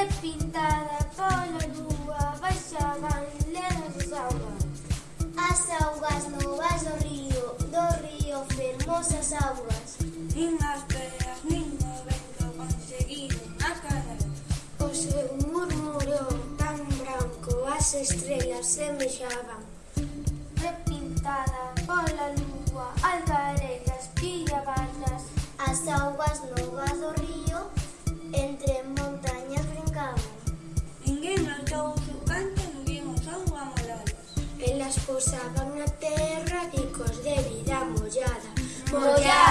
Repintada pola lúa baixaban lenas as augas As augas novas do río, do río fermosas augas Nin as peas nin o vento conseguiron acabar. O seu murmurou tan branco as estrelas semexaban Repintada pola lúa albarelas pillabanas As augas pousaban na terra ricos de vida mollada. Mollada.